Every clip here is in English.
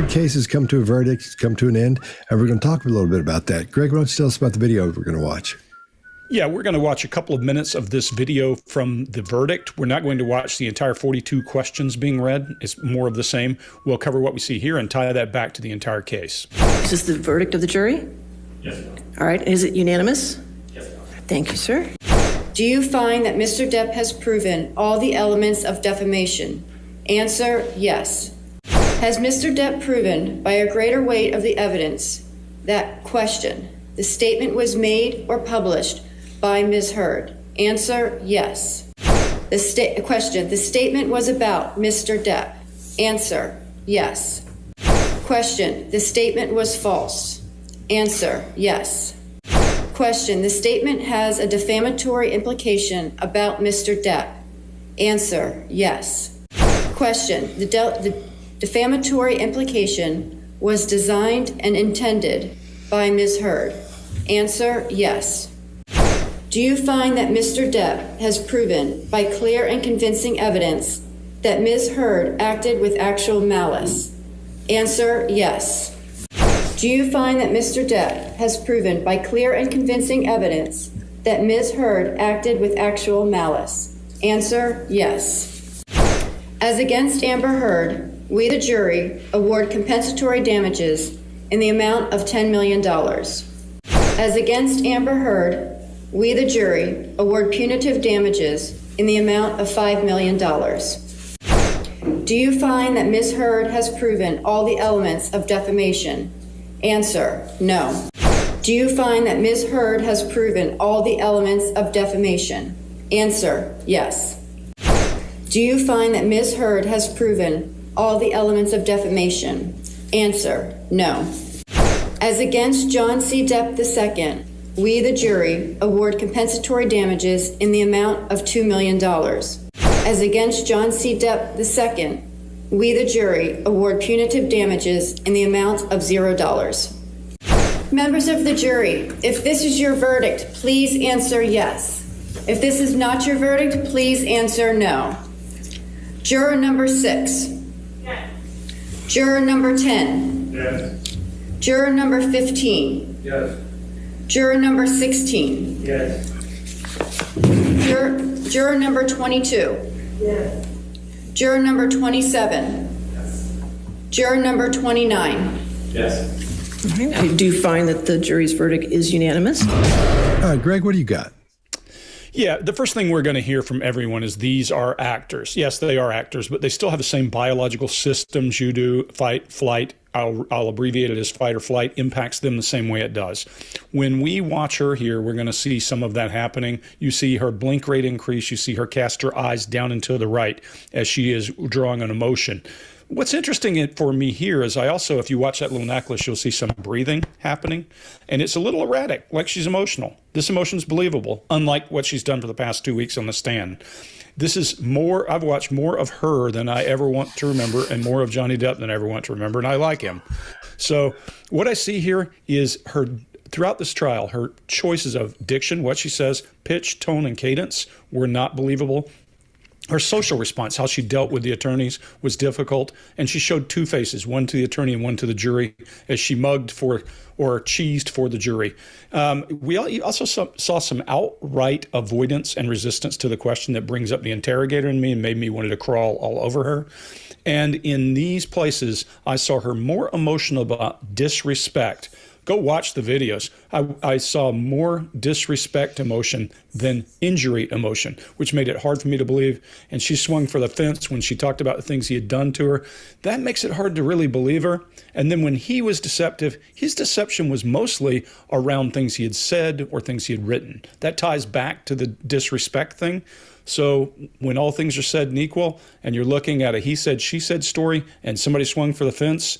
Heard case has come to a verdict, come to an end, and we're going to talk a little bit about that. Greg, why don't you tell us about the video we're going to watch? Yeah, we're going to watch a couple of minutes of this video from the verdict. We're not going to watch the entire 42 questions being read. It's more of the same. We'll cover what we see here and tie that back to the entire case. Is this the verdict of the jury? Yes. All right. Is it unanimous? Yes. Thank you, sir. Do you find that Mr. Depp has proven all the elements of defamation? Answer yes. Has Mr. Depp proven by a greater weight of the evidence that question the statement was made or published by Ms. Heard? Answer yes. The sta- question The statement was about Mr. Depp. Answer yes. Question The statement was false. Answer yes. Question The statement has a defamatory implication about Mr. Depp. Answer yes. Question The, de- the defamatory implication was designed and intended by Ms. Heard? Answer yes. Do you find that Mr. Depp has proven by clear and convincing evidence that Ms. Heard acted with actual malice? Answer yes. Do you find that Mr. Depp has proven by clear and convincing evidence that Ms. Heard acted with actual malice? Answer yes. As against Amber Heard, we, the jury, award compensatory damages in the amount of $10 million. As against Amber Heard, we, the jury, award punitive damages in the amount of $5 million. Do you find that Ms. Heard has proven all the elements of defamation? Answer No. Do you find that Ms. Heard has proven all the elements of defamation? Answer Yes. Do you find that Ms. Heard has proven all the elements of defamation? Answer No. As against John C. Depp II, we, the jury, award compensatory damages in the amount of $2 million. As against John C. Depp II, we, the jury, award punitive damages in the amount of $0. Members of the jury, if this is your verdict, please answer yes. If this is not your verdict, please answer no. Juror number six. Yes. Juror number 10. Yes. Juror number 15. Yes. Juror number 16. Yes. Juror, juror number 22. Yes. Juror number 27. Yes. Juror number 29. Yes. All right. I do find that the jury's verdict is unanimous. All right, Greg, what do you got? Yeah, the first thing we're going to hear from everyone is these are actors. Yes, they are actors, but they still have the same biological systems you do fight, flight. I'll, I'll abbreviate it as fight or flight, impacts them the same way it does. When we watch her here, we're going to see some of that happening. You see her blink rate increase, you see her cast her eyes down and to the right as she is drawing an emotion. What's interesting for me here is I also, if you watch that little necklace, you'll see some breathing happening, and it's a little erratic, like she's emotional. This emotion's believable, unlike what she's done for the past two weeks on the stand. This is more, I've watched more of her than I ever want to remember, and more of Johnny Depp than I ever want to remember, and I like him. So, what I see here is her throughout this trial, her choices of diction, what she says, pitch, tone, and cadence were not believable her social response, how she dealt with the attorneys, was difficult, and she showed two faces, one to the attorney and one to the jury, as she mugged for or cheesed for the jury. Um, we also saw, some outright avoidance and resistance to the question that brings up the interrogator in me and made me wanted to crawl all over her. And in these places, I saw her more emotional about disrespect go watch the videos. I, I, saw more disrespect emotion than injury emotion, which made it hard for me to believe. And she swung for the fence when she talked about the things he had done to her. That makes it hard to really believe her. And then when he was deceptive, his deception was mostly around things he had said or things he had written. That ties back to the disrespect thing. So when all things are said and equal, and you're looking at a he said, she said story, and somebody swung for the fence,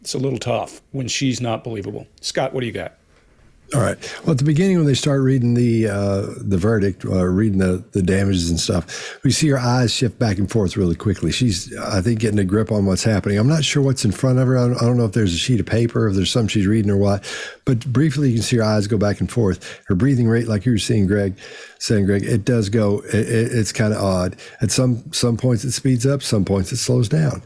it's a little tough when she's not believable. Scott, what do you got? All right. Well, at the beginning, when they start reading the uh, the verdict, uh, reading the, the damages and stuff, we see her eyes shift back and forth really quickly. She's, I think, getting a grip on what's happening. I'm not sure what's in front of her. I don't, I don't know if there's a sheet of paper, if there's something she's reading or what. But briefly, you can see her eyes go back and forth. Her breathing rate, like you were seeing, Greg, saying, Greg, it does go. It, it, it's kind of odd. At some some points it speeds up, some points it slows down,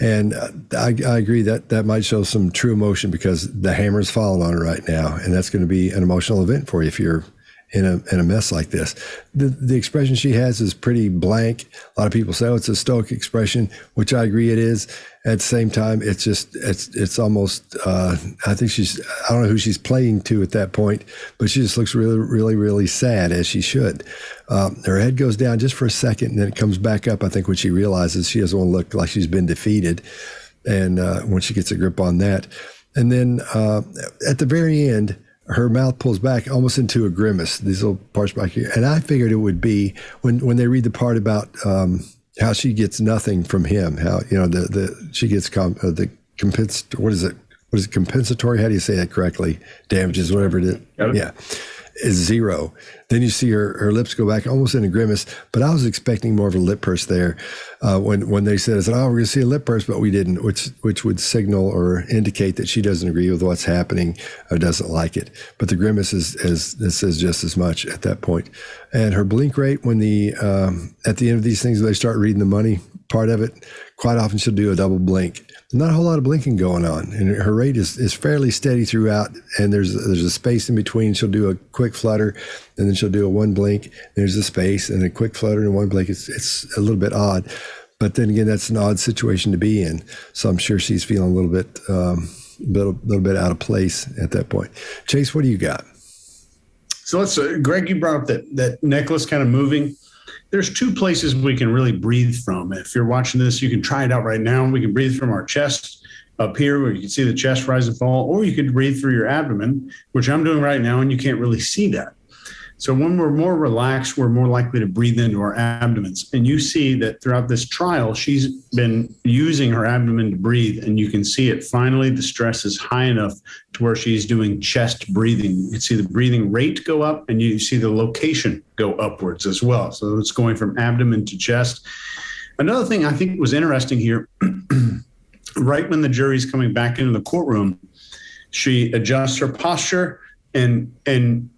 and uh, I, I agree that that might show some true emotion because the hammer's falling on it right now, and that's going to be an emotional event for you if you're in a in a mess like this. The the expression she has is pretty blank. A lot of people say, "Oh, it's a stoic expression," which I agree it is. At the same time, it's just it's it's almost. Uh, I think she's. I don't know who she's playing to at that point, but she just looks really really really sad as she should. Um, her head goes down just for a second, and then it comes back up. I think when she realizes she doesn't want to look like she's been defeated, and uh, when she gets a grip on that, and then uh, at the very end her mouth pulls back almost into a grimace. These little parts back here, and I figured it would be when when they read the part about um, how she gets nothing from him. How you know the the she gets com, uh, the compens what is it what is it compensatory? How do you say that correctly? Damages, whatever it is. Yeah is zero. Then you see her, her lips go back almost in a grimace. But I was expecting more of a lip purse there uh, when when they said, "I said, oh, we're going to see a lip purse," but we didn't, which which would signal or indicate that she doesn't agree with what's happening or doesn't like it. But the grimace is, is this says just as much at that point. And her blink rate when the um, at the end of these things, they start reading the money part of it. Quite often, she'll do a double blink not a whole lot of blinking going on, and her rate is, is fairly steady throughout. And there's there's a space in between. She'll do a quick flutter, and then she'll do a one blink. There's a space and a quick flutter and one blink. It's it's a little bit odd, but then again, that's an odd situation to be in. So I'm sure she's feeling a little bit um, little, little bit out of place at that point. Chase, what do you got? So let's, uh, Greg, you brought up that that necklace kind of moving there's two places we can really breathe from. If you're watching this, you can try it out right now. We can breathe from our chest up here where you can see the chest rise and fall, or you could breathe through your abdomen, which I'm doing right now, and you can't really see that. So when we're more relaxed, we're more likely to breathe into our abdomens. And you see that throughout this trial, she's been using her abdomen to breathe. And you can see it finally, the stress is high enough to where she's doing chest breathing. You can see the breathing rate go up and you see the location go upwards as well. So it's going from abdomen to chest. Another thing I think was interesting here, right when the jury's coming back into the courtroom, she adjusts her posture and and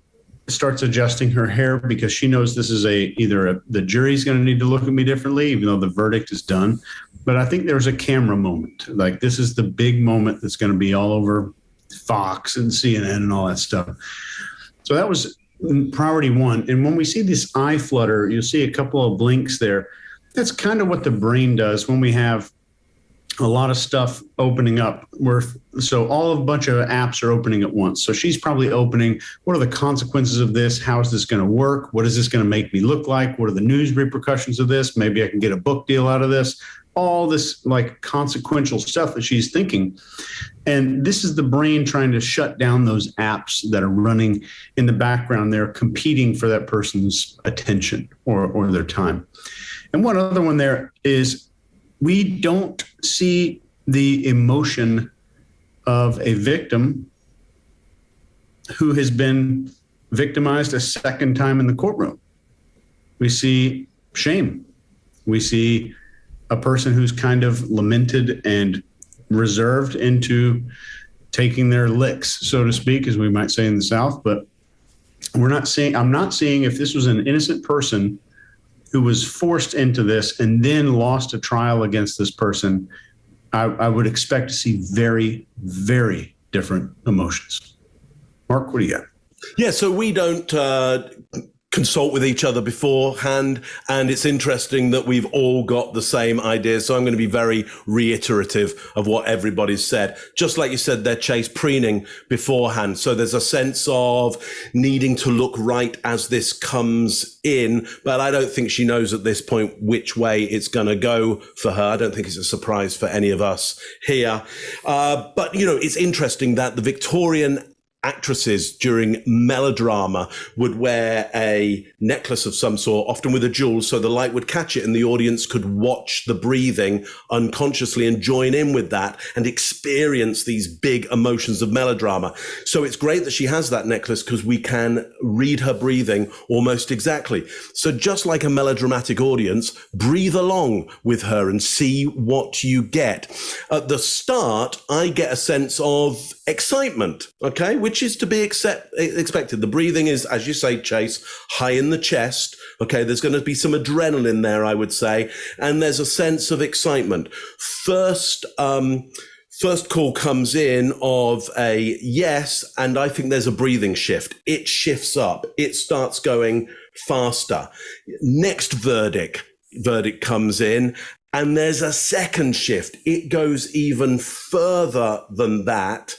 starts adjusting her hair because she knows this is a either a, the jury's going to need to look at me differently even though the verdict is done. But i think there's a camera moment. Like this is the big moment that's going to be all over fox and cnn and all that stuff. So that was priority one. And when we see this eye flutter you'll see a couple of blinks there. That's kind of what the brain does when we have a lot of stuff opening up. Where so all of a bunch of apps are opening at once. So she's probably opening what are the consequences of this? How is this going to work? What is this going to make me look like? What are the news repercussions of this? Maybe i can get a book deal out of this. All this like consequential stuff that she's thinking. And this is the brain trying to shut down those apps that are running in the background. They're competing for that person's attention or, or their time. And one other one there is we don't see the emotion of a victim who has been victimized a second time in the courtroom. We see shame. We see a person who's kind of lamented and reserved into taking their licks, so to speak, as we might say in the South. But we're not seeing, I'm not seeing if this was an innocent person who was forced into this and then lost a trial against this person, I, I would expect to see very, very different emotions. Mark, what do you got? Yeah, so we don't uh, consult with each other beforehand. And it's interesting that we've all got the same ideas. So I'm going to be very reiterative of what everybody's said. Just like you said they're Chase, preening beforehand. So there's a sense of needing to look right as this comes in. But I don't think she knows at this point which way it's going to go for her. I don't think it's a surprise for any of us here. Uh, but, you know, it's interesting that the Victorian actresses during melodrama would wear a necklace of some sort, often with a jewel, so the light would catch it and the audience could watch the breathing unconsciously and join in with that and experience these big emotions of melodrama. So it's great that she has that necklace because we can read her breathing almost exactly. So just like a melodramatic audience, breathe along with her and see what you get. At the start, I get a sense of excitement, okay, which which is to be accept, expected. The breathing is, as you say, Chase, high in the chest. Okay, there's going to be some adrenaline there, I would say, and there's a sense of excitement. First, um, first call comes in of a yes, and I think there's a breathing shift. It shifts up. It starts going faster. Next verdict verdict comes in and there's a second shift. It goes even further than that.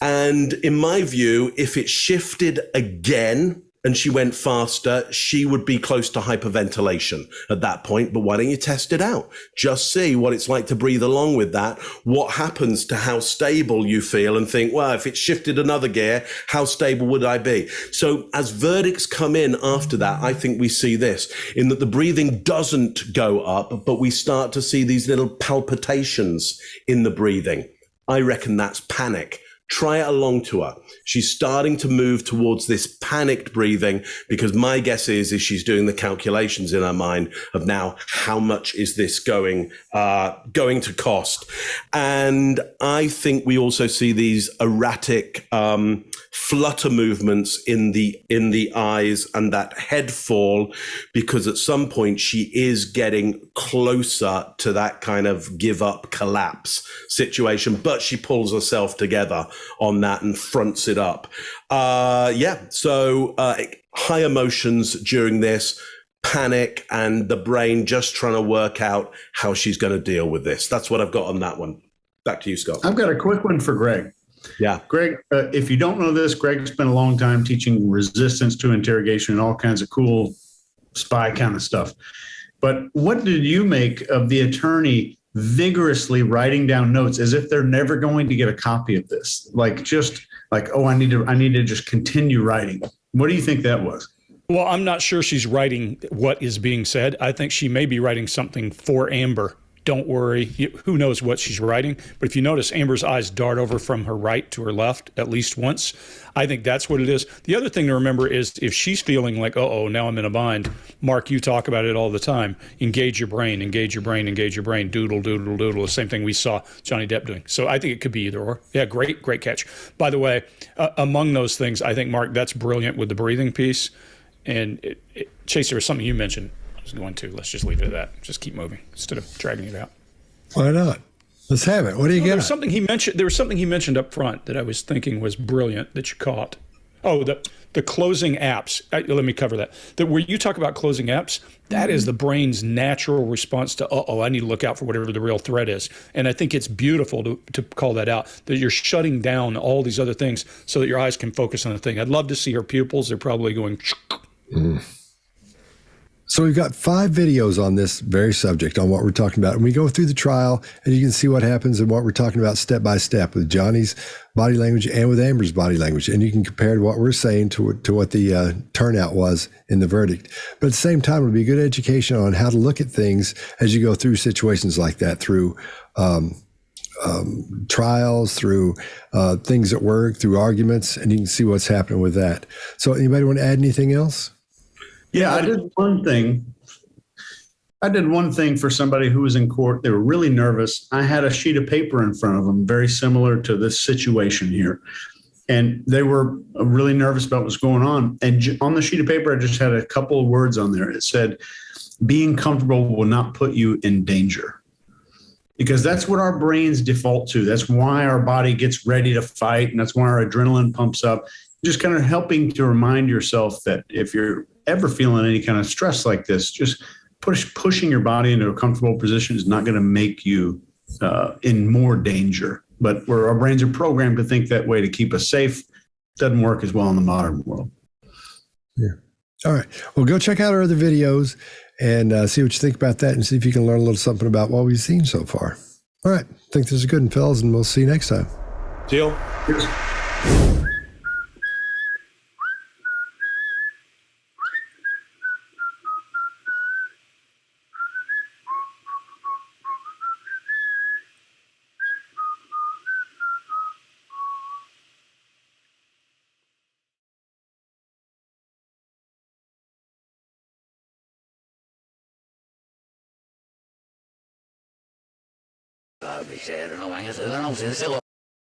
And in my view, if it shifted again, and she went faster, she would be close to hyperventilation at that point. But why don't you test it out? Just see what it's like to breathe along with that. What happens to how stable you feel and think, well, if it shifted another gear, how stable would I be? So as verdicts come in after that, I think we see this in that the breathing doesn't go up, but we start to see these little palpitations in the breathing. I reckon that's panic. Try it along to her. She's starting to move towards this panicked breathing because my guess is, is she's doing the calculations in her mind of now how much is this going uh, going to cost, and I think we also see these erratic um, flutter movements in the in the eyes and that head fall because at some point she is getting closer to that kind of give up collapse situation, but she pulls herself together on that and fronts it up. Uh, yeah, so uh, high emotions during this, panic, and the brain just trying to work out how she's going to deal with this. That's what I've got on that one. Back to you, Scott. I've got a quick one for Greg. Yeah. Greg, uh, if you don't know this, Greg spent a long time teaching resistance to interrogation and all kinds of cool spy kind of stuff. But what did you make of the attorney vigorously writing down notes as if they're never going to get a copy of this? Like just like, oh, I need to, I need to just continue writing. What do you think that was? Well, I'm not sure she's writing what is being said. I think she may be writing something for Amber. Don't worry. Who knows what she's writing? But if you notice, Amber's eyes dart over from her right to her left at least once. I think that's what it is. The other thing to remember is if she's feeling like, oh, oh, now I'm in a bind, Mark, you talk about it all the time. Engage your brain, engage your brain, engage your brain, doodle, doodle, doodle. The same thing we saw Johnny Depp doing. So I think it could be either or. Yeah, great, great catch. By the way, uh, among those things, I think, Mark, that's brilliant with the breathing piece. And it, it, Chase, there was something you mentioned was going to. Let's just leave it at that. Just keep moving instead of dragging it out. Why not? Let's have it. What do you get? There was something he mentioned. There was something he mentioned up front that I was thinking was brilliant that you caught. Oh, the the closing apps. Uh, let me cover that. That where you talk about closing apps, that is the brain's natural response to, uh oh, I need to look out for whatever the real threat is. And I think it's beautiful to, to call that out, that you're shutting down all these other things so that your eyes can focus on the thing. I'd love to see her pupils. They're probably going. Mm. So we've got five videos on this very subject, on what we're talking about. And we go through the trial and you can see what happens and what we're talking about step by step with Johnny's body language and with Amber's body language. And you can compare what we're saying to, to what the uh, turnout was in the verdict. But at the same time, it'll be good education on how to look at things as you go through situations like that, through um, um, trials, through uh, things at work, through arguments, and you can see what's happening with that. So anybody want to add anything else? Yeah, I did one thing. I did one thing for somebody who was in court. They were really nervous. I had a sheet of paper in front of them, very similar to this situation here. And they were really nervous about what's going on. And on the sheet of paper, I just had a couple of words on there. It said, being comfortable will not put you in danger. Because that's what our brains default to. That's why our body gets ready to fight. And that's why our adrenaline pumps up. Just kind of helping to remind yourself that if you're ever feeling any kind of stress like this, just push pushing your body into a comfortable position is not going to make you uh, in more danger. But where our brains are programmed to think that way to keep us safe, doesn't work as well in the modern world. Yeah. All right. Well, go check out our other videos and uh, see what you think about that and see if you can learn a little something about what we've seen so far. All right. I think this is good, and fellas, and we'll see you next time. Deal. Cheers. Michelle, no van a hacer, no,